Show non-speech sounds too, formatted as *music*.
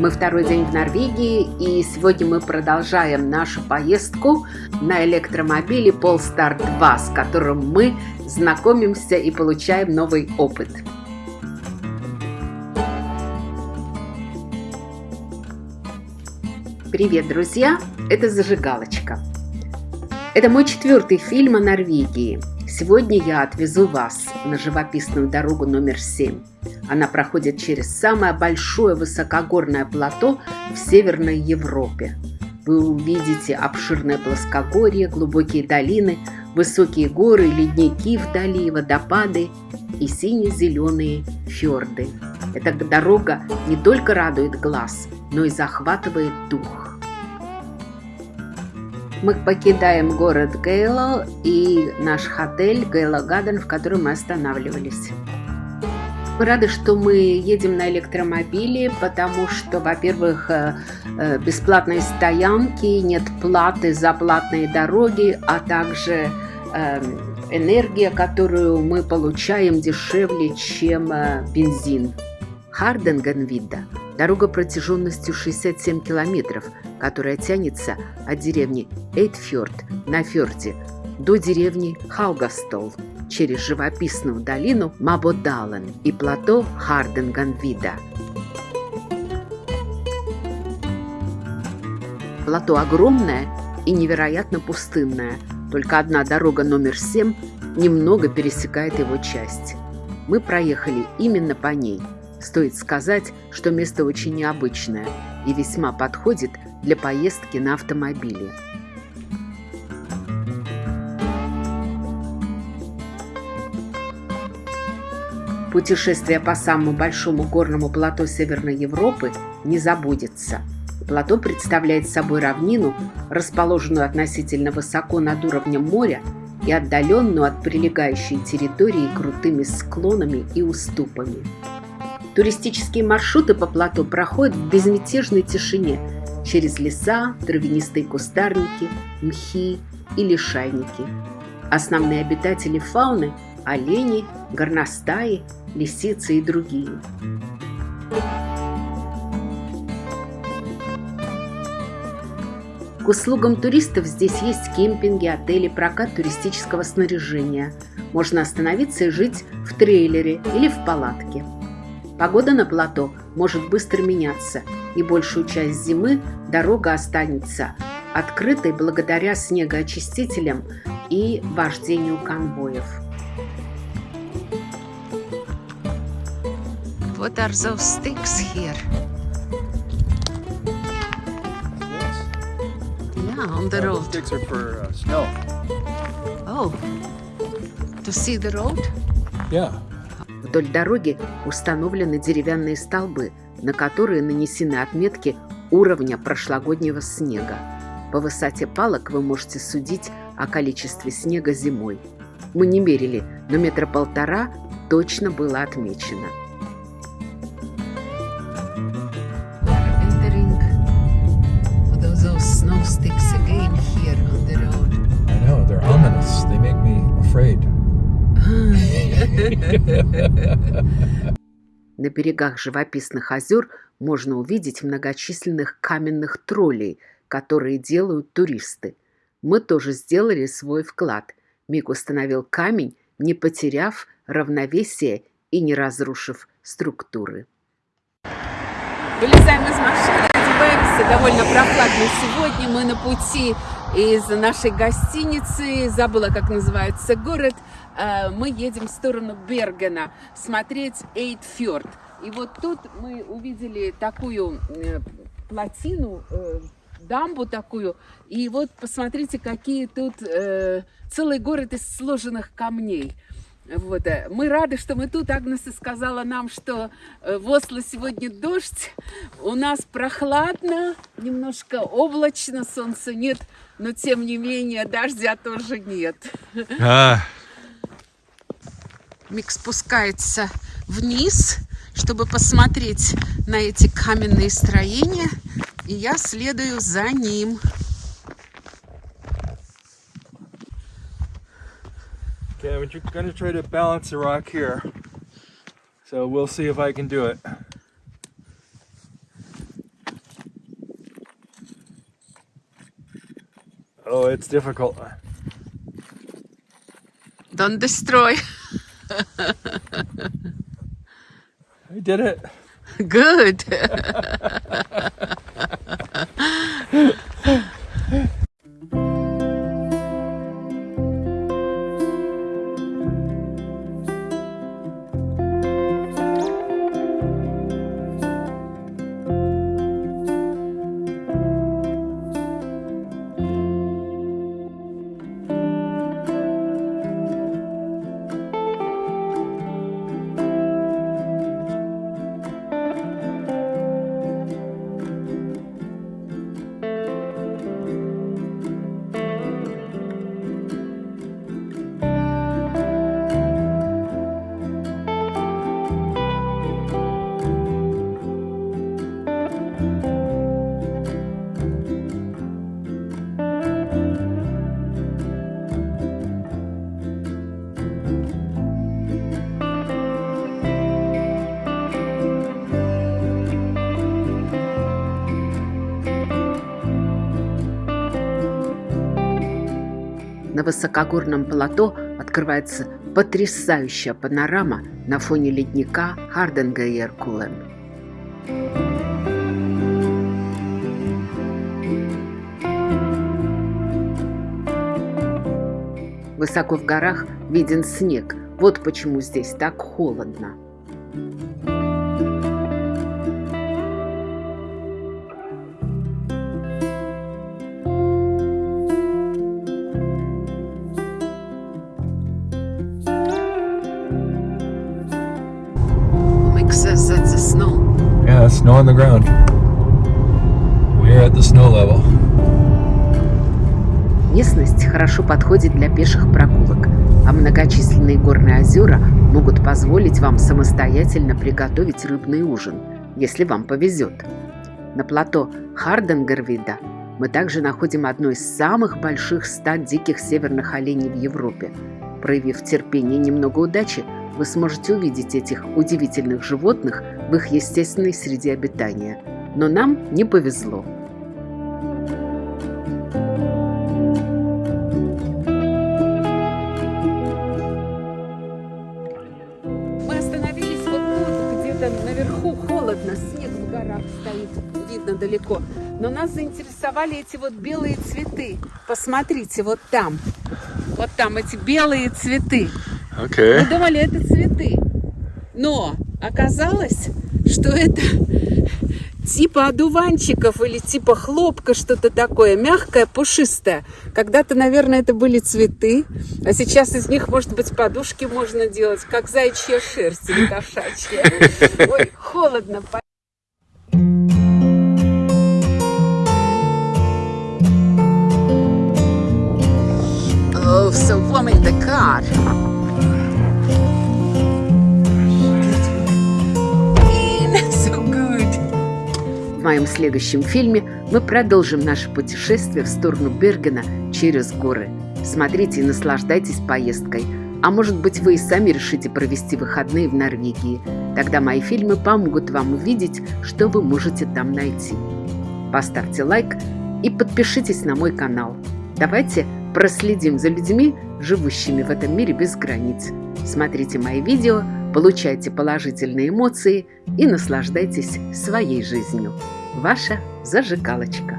Мы второй день в Норвегии, и сегодня мы продолжаем нашу поездку на электромобиле Polestar 2, с которым мы знакомимся и получаем новый опыт. Привет, друзья! Это «Зажигалочка». Это мой четвертый фильм о Норвегии. Сегодня я отвезу вас на живописную дорогу номер 7. Она проходит через самое большое высокогорное плато в Северной Европе. Вы увидите обширное плоскогорье, глубокие долины, высокие горы, ледники вдали, водопады и сине-зеленые фьорды. Эта дорога не только радует глаз, но и захватывает дух. Мы покидаем город Гейло и наш отель Гейло Гаден, в котором мы останавливались. Мы рады, что мы едем на электромобиле, потому что, во-первых, э, э, бесплатные стоянки, нет платы за платные дороги, а также эм, энергия, которую мы получаем дешевле, чем э, бензин. Харденгенвида – дорога протяженностью 67 километров, которая тянется от деревни Эйтфьорд на фьорде до деревни Хаугастол через живописную долину Мабодален и плато Харденгенвида. Плато огромное и невероятно пустынное. Только одна дорога номер 7 немного пересекает его часть. Мы проехали именно по ней – Стоит сказать, что место очень необычное и весьма подходит для поездки на автомобиле. Путешествие по самому большому горному плато Северной Европы не забудется. Плато представляет собой равнину, расположенную относительно высоко над уровнем моря и отдаленную от прилегающей территории крутыми склонами и уступами. Туристические маршруты по плато проходят в безмятежной тишине через леса, травянистые кустарники, мхи и лишайники. Основные обитатели фауны – олени, горностаи, лисицы и другие. К услугам туристов здесь есть кемпинги, отели, прокат туристического снаряжения. Можно остановиться и жить в трейлере или в палатке. Погода на плато может быстро меняться, и большую часть зимы дорога останется открытой благодаря снегоочистителям и вождению конвоев. What are those sticks here? Yeah, on the road. Sticks are for uh, snow. Oh, to see the road? Yeah. Вдоль дороги установлены деревянные столбы, на которые нанесены отметки уровня прошлогоднего снега. По высоте палок вы можете судить о количестве снега зимой. Мы не мерили, но метра полтора точно было отмечено. Snow sticks again here on the road. I know, they're ominous. They make me afraid. На берегах живописных озер можно увидеть многочисленных каменных троллей, которые делают туристы. Мы тоже сделали свой вклад. Мик установил камень, не потеряв равновесие и не разрушив структуры. Вылезаем из машины, одеваемся. Довольно прохладно сегодня. Мы на пути из нашей гостиницы. Забыла, как называется город. Э, мы едем в сторону Бергена смотреть Эйтфьорд. И вот тут мы увидели такую э, плотину, э, дамбу такую. И вот посмотрите, какие тут целый город из сложенных камней. Вот. Мы рады, что мы тут. Агнеса сказала нам, что в Осло сегодня дождь. У нас прохладно, немножко облачно, солнца нет, но тем не менее дождя тоже нет. А, Мик спускается вниз, чтобы посмотреть на эти каменные строения, и я следую за ним. I'm gonna try to balance the rock here. So we'll see if I can do it. Oh, it's difficult. Don't destroy. I did it. *laughs* Good. *laughs* На высокогорном плато открывается потрясающая панорама на фоне ледника Харденгейер-Кулен. Высоко в горах виден снег. Вот почему здесь так холодно. It's snow on the ground. We're at the snow level. Местность хорошо подходит для пеших прогулок, а многочисленные горные озера могут позволить вам самостоятельно приготовить рыбный ужин, если вам повезет. На плато Харденгервида мы также находим одно из самых больших стад диких северных оленей в Европе. Проявив терпение и немного удачи, вы сможете увидеть этих удивительных животных в их естественной среде обитания. Но нам не повезло. Остановились вот тут, где-то наверху холодно, снег в горах стоит, видно далеко. Но нас заинтересовали эти вот белые цветы. Посмотрите, вот там. Вот там эти белые цветы. Мы Okay. думали, это цветы. Но оказалось, что это типа одуванчиков или типа хлопка, что-то такое, мягкое, пушистое. Когда-то, наверное, это были цветы, а сейчас из них, может быть, подушки можно делать, как зайчья шерсть или кошачья. Ой, холодно. Oh, so warm in the car. Моем следующем фильме мы продолжим наше путешествие в сторону Бергена через горы. Смотрите и наслаждайтесь поездкой. А может быть, вы и сами решите провести выходные в Норвегии. Тогда мои фильмы помогут вам увидеть, что вы можете там найти. Поставьте лайк и подпишитесь на мой канал. Давайте проследим за людьми, живущими в этом мире без границ. Смотрите мои видео, получайте положительные эмоции и наслаждайтесь своей жизнью. Ваша зажигалочка.